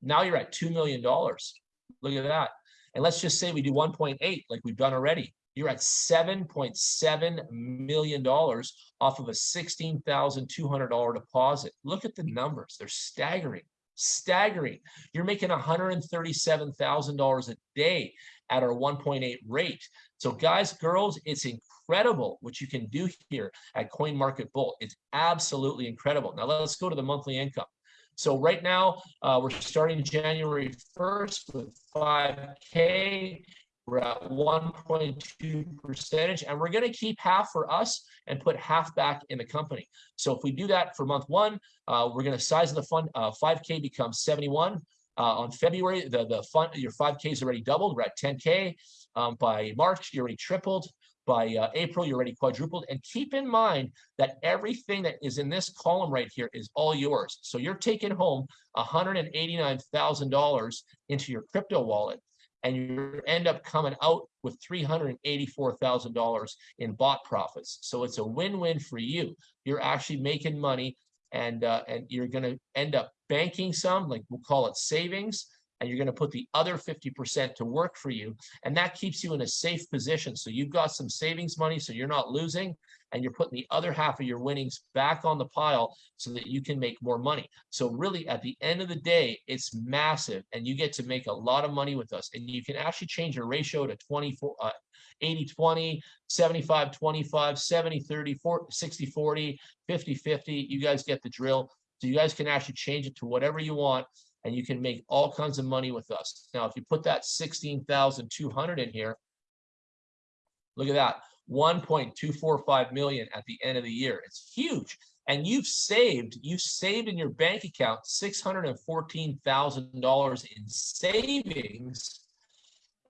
now you're at $2 million. Look at that. And let's just say we do 1.8 like we've done already. You're at $7.7 million off of a $16,200 deposit. Look at the numbers. They're staggering, staggering. You're making $137,000 a day at our 1.8 rate. So guys, girls, it's incredible what you can do here at Coin Market Bull. It's absolutely incredible. Now let's go to the monthly income. So right now, uh, we're starting January 1st with 5K. We're at 1.2 percentage, and we're going to keep half for us and put half back in the company. So if we do that for month one, uh, we're going to size the fund. Uh, 5K becomes 71. Uh, on February, the, the fund, your 5K is already doubled. We're at 10K. Um, by March, you're already tripled by uh, April, you're already quadrupled. And keep in mind that everything that is in this column right here is all yours. So you're taking home $189,000 into your crypto wallet and you end up coming out with $384,000 in bot profits. So it's a win-win for you. You're actually making money and, uh, and you're going to end up banking some, like we'll call it savings, and you're going to put the other 50% to work for you. And that keeps you in a safe position. So you've got some savings money, so you're not losing, and you're putting the other half of your winnings back on the pile so that you can make more money. So really, at the end of the day, it's massive, and you get to make a lot of money with us. And you can actually change your ratio to 24, uh, 80, 20, 75, 25, 70, 30, 40, 60, 40, 50, 50. You guys get the drill. So you guys can actually change it to whatever you want and you can make all kinds of money with us. Now, if you put that 16,200 in here, look at that, 1.245 million at the end of the year. It's huge. And you've saved, you've saved in your bank account $614,000 in savings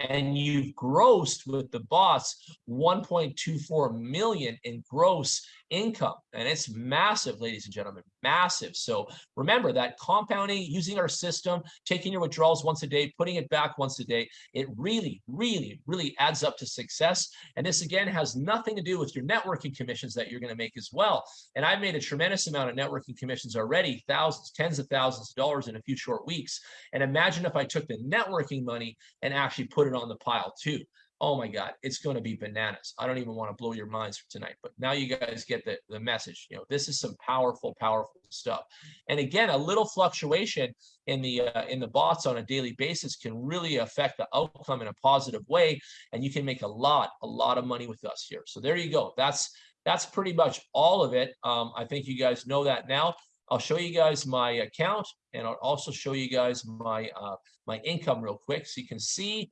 and you've grossed with the boss 1.24 million in gross income and it's massive ladies and gentlemen massive. So remember that compounding using our system taking your withdrawals once a day putting it back once a day it really really really adds up to success. And this again has nothing to do with your networking commissions that you're going to make as well. And i've made a tremendous amount of networking commissions already thousands tens of thousands of dollars in a few short weeks. And imagine if i took the networking money and actually put it on the pile too oh my God, it's going to be bananas. I don't even want to blow your minds for tonight, but now you guys get the, the message. You know, this is some powerful, powerful stuff. And again, a little fluctuation in the uh, in the bots on a daily basis can really affect the outcome in a positive way, and you can make a lot, a lot of money with us here. So there you go. That's that's pretty much all of it. Um, I think you guys know that now. I'll show you guys my account, and I'll also show you guys my uh, my income real quick, so you can see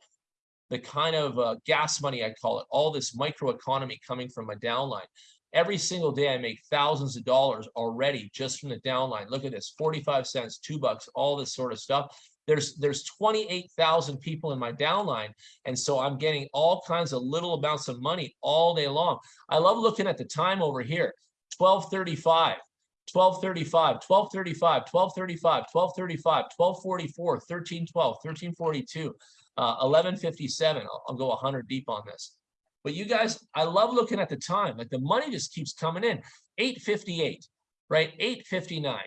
the kind of uh, gas money I call it, all this microeconomy coming from my downline. Every single day I make thousands of dollars already just from the downline. Look at this, 45 cents, two bucks, all this sort of stuff. There's there's 28,000 people in my downline. And so I'm getting all kinds of little amounts of money all day long. I love looking at the time over here, 1235. 1235, 1235, 1235, 1235, 1244, 1312, 1342, uh, 1157. I'll, I'll go 100 deep on this. But you guys, I love looking at the time. Like the money just keeps coming in. 858, right? 859.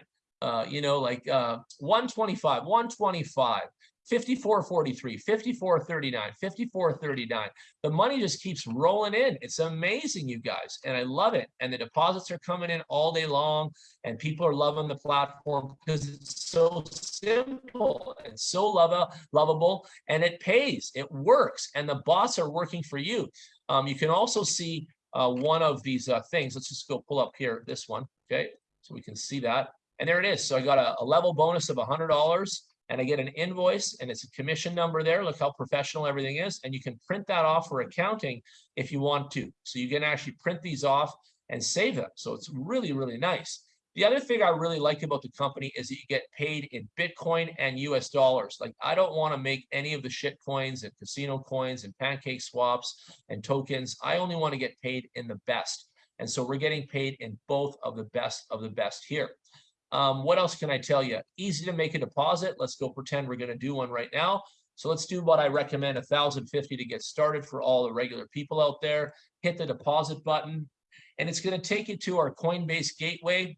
Uh, you know, like uh, 125, 125, 5443, 5439, 5439. The money just keeps rolling in. It's amazing, you guys. And I love it. And the deposits are coming in all day long. And people are loving the platform because it's so simple and so love lovable. And it pays. It works. And the bots are working for you. Um, you can also see uh, one of these uh, things. Let's just go pull up here, this one. Okay. So we can see that. And there it is. So I got a, a level bonus of $100 and I get an invoice and it's a commission number there. Look how professional everything is. And you can print that off for accounting if you want to. So you can actually print these off and save them. So it's really, really nice. The other thing I really like about the company is that you get paid in Bitcoin and US dollars. Like I don't want to make any of the shit coins and casino coins and pancake swaps and tokens. I only want to get paid in the best. And so we're getting paid in both of the best of the best here. Um, what else can I tell you? Easy to make a deposit. Let's go pretend we're going to do one right now. So let's do what I recommend, 1050 to get started for all the regular people out there. Hit the deposit button, and it's going to take you to our Coinbase gateway,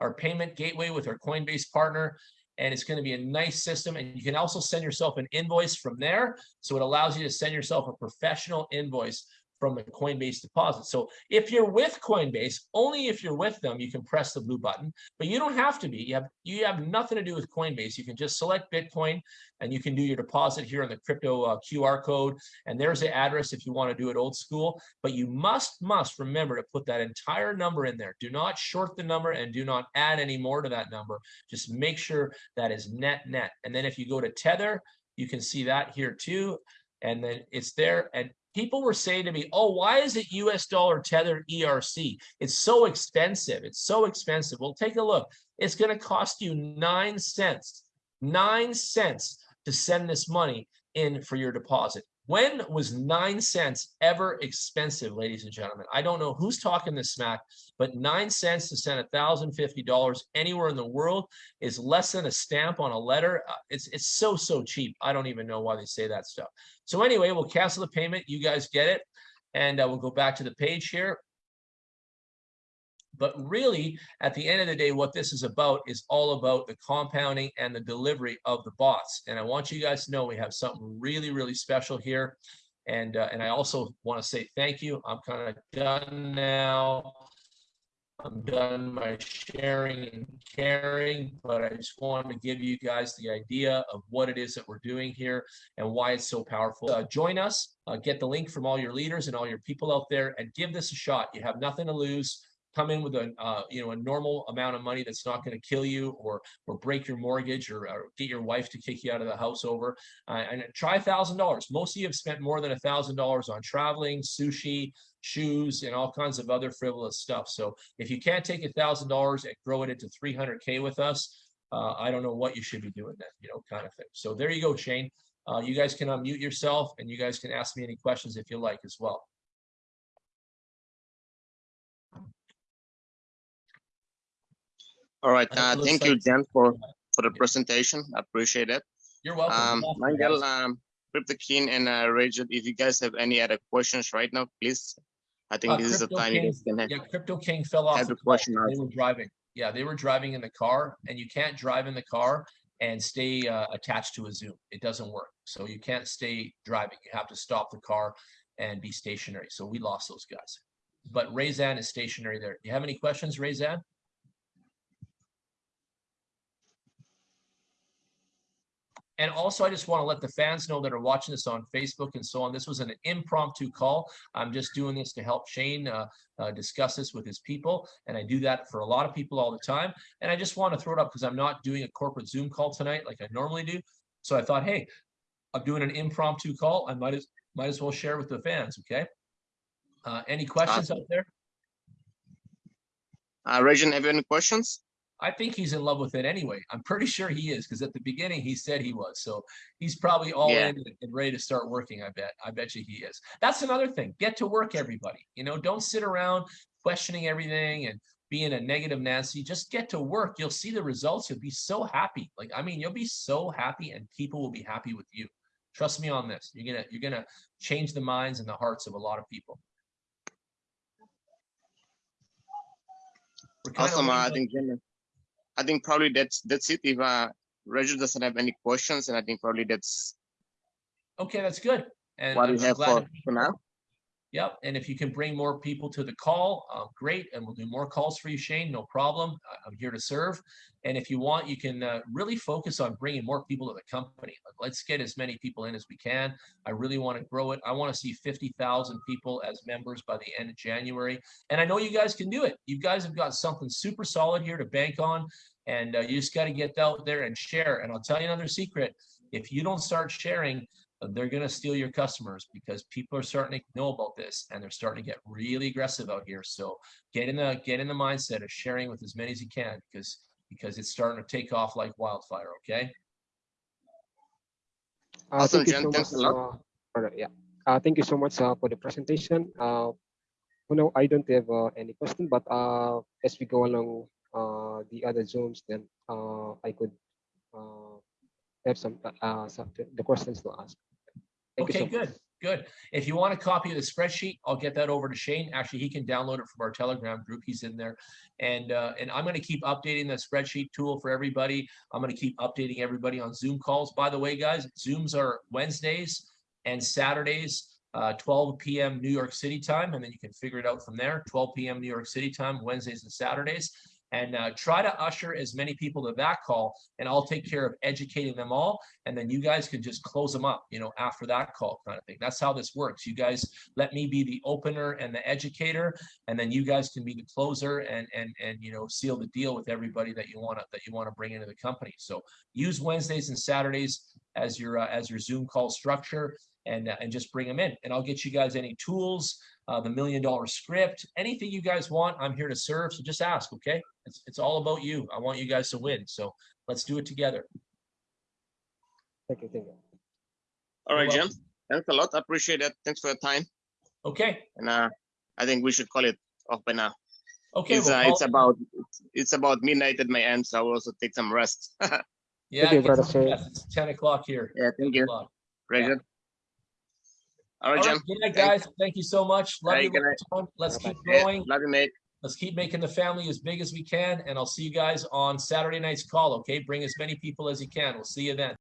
our payment gateway with our Coinbase partner. And it's going to be a nice system. And you can also send yourself an invoice from there. So it allows you to send yourself a professional invoice from a Coinbase deposit. So if you're with Coinbase, only if you're with them, you can press the blue button, but you don't have to be. You have, you have nothing to do with Coinbase. You can just select Bitcoin and you can do your deposit here on the crypto uh, QR code. And there's the address if you want to do it old school, but you must, must remember to put that entire number in there. Do not short the number and do not add any more to that number. Just make sure that is net net. And then if you go to Tether, you can see that here too and then it's there and people were saying to me, oh, why is it US dollar tethered ERC? It's so expensive. It's so expensive. Well, take a look. It's going to cost you nine cents, nine cents to send this money in for your deposit. When was nine cents ever expensive, ladies and gentlemen? I don't know who's talking this smack, but nine cents to send $1,050 anywhere in the world is less than a stamp on a letter. Uh, It's, it's so, so cheap. I don't even know why they say that stuff. So anyway, we'll cancel the payment. You guys get it. And uh, we'll go back to the page here. But really, at the end of the day, what this is about is all about the compounding and the delivery of the bots. And I want you guys to know we have something really, really special here. And, uh, and I also want to say thank you. I'm kind of done now. I'm done my sharing and caring, but I just wanted to give you guys the idea of what it is that we're doing here and why it's so powerful. Uh, join us, uh, get the link from all your leaders and all your people out there and give this a shot. You have nothing to lose come in with a uh, you know a normal amount of money that's not going to kill you or or break your mortgage or, or, get your wife to kick you out of the house over uh, and try a thousand dollars. Most of you have spent more than a thousand dollars on traveling sushi shoes and all kinds of other frivolous stuff. So if you can't take a thousand dollars and grow it into 300k with us uh, i don't know what you should be doing then you know kind of thing. So there you go shane. Uh, you guys can unmute yourself and you guys can ask me any questions if you like as well All right. Uh, thank you, like- Jen, for, for the presentation. I appreciate it. you're welcome Um, Nigel, um, Crypto King and uh, Rachel, if you guys have any other questions right now, please. I think Uh, this is the Crypto time you King, guys can have. Yeah, Crypto King fell off the question They were driving. Yeah, they were driving in the car and you can't drive in the car and stay uh, attached to a Zoom. It doesn't work. So you can't stay driving. You have to stop the car and be stationary. So we lost those guys. But Razan is stationary there. Do you have any questions, Razan? And also, I just want to let the fans know that are watching this on Facebook and so on. This was an impromptu call. I'm just doing this to help Shane uh, uh, discuss this with his people. And I do that for a lot of people all the time. And I just want to throw it up because I'm not doing a corporate Zoom call tonight like I normally do. So I thought, hey, I'm doing an impromptu call. I might as might as well share with the fans. Okay. Uh, any questions out there? Uh, Regent, have you any questions? I think he's in love with it anyway. I'm pretty sure he is because at the beginning he said he was. So he's probably all Yeah. in and ready to start working. I bet. I bet you he is. That's another thing. Get to work, everybody. You know, don't sit around questioning everything and being a negative Nancy. Just get to work. You'll see the results. You'll be so happy. Like I mean, you'll be so happy, and people will be happy with you. Trust me on this. You're gonna you're gonna change the minds and the hearts of a lot of people. Awesome. Uh, I think, Jim, I think probably that's that's it. If uh, Regent doesn't have any questions, and I think probably that's Okay, that's good. And what I'm, we have for, for now. Yep, and if you can bring more people to the call, uh, great, and we'll do more calls for you, Shane, no problem. I'm here to serve. And if you want, you can uh, really focus on bringing more people to the company. Let's get as many people in as we can. I really want to grow it. I want to see 50,000 people as members by the end of January. And I know you guys can do it. You guys have got something super solid here to bank on, and uh, you just got to get out there and share. And I'll tell you another secret. If you don't start sharing, uh, they're going to steal your customers because people are starting to know about this and they're starting to get really aggressive out here. So get in the get in the mindset of sharing with as many as you can because because it's starting to take off like wildfire. Okay. Uh, Awesome, thank you so much. Uh, alright, yeah. Uh, thank you so much uh, for the presentation. Uh, you know, I don't have uh, any question, but uh, as we go along uh, the other zones, then uh, I could uh, have some uh, some the questions to ask. Thank Okay, so good, good. If you want a copy of the spreadsheet, I'll get that over to Shane. Actually, he can download it from our Telegram group. He's in there. And, uh, and I'm gonna keep updating the spreadsheet tool for everybody. I'm gonna keep updating everybody on Zoom calls. By the way, guys, Zooms are Wednesdays and Saturdays, uh, twelve PM New York City time, and then you can figure it out from there. Twelve PM New York City time, Wednesdays and Saturdays. And, uh, try to usher as many people to that call, and I'll take care of educating them all and then you guys can just close them up, you know, after that call kind of thing. That's how this works. You guys let me be the opener and the educator, and then you guys can be the closer and and and you know seal the deal with everybody that you want to that you want to bring into the company. So use Wednesdays and Saturdays as your uh, as your Zoom call structure, and uh, and just bring them in. And I'll get you guys any tools, uh, the million dollar script, anything you guys want. I'm here to serve. So just ask, okay? It's it's all about you. I want you guys to win. So let's do it together. Thank you. Thank you. All right, You're Jim. Thanks a lot. I appreciate that. Thanks for your time. Okay. And uh, I think we should call it off by now. Okay. it's, well, uh, it's about it's about midnight at my end, so I will also take some rest. yeah, Yeah, you, get brother some Shane. rest. It's ten o'clock here. 10 thank you. o'clock. All right, All right, Jim. good night, Thank- guys. Thank you so much. Love Hey, you. Let's keep going. love you, mate. Let's keep making the family as big as we can. And I'll see you guys on Saturday night's call. Okay, bring as many people as you can. We'll see you then.